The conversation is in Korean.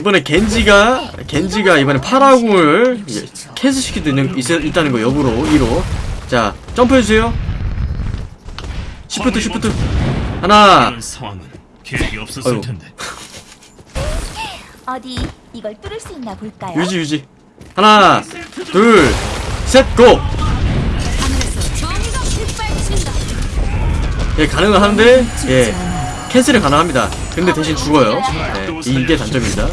이번에 겐지가 겐지가 이번에 파라궁을 예, 캐스시키도 있는 있, 있다는 거 역으로 2로. 자 점프해주세요. 시프트 시프트. 하나. 아이고. 어디 이걸 뚫을 수 있나 볼까요? 유지 유지. 하나 둘셋고. 예 가능은 하는데 예 캔슬이 가능합니다. 근데 대신 죽어요. 네, 이게 단점입니다.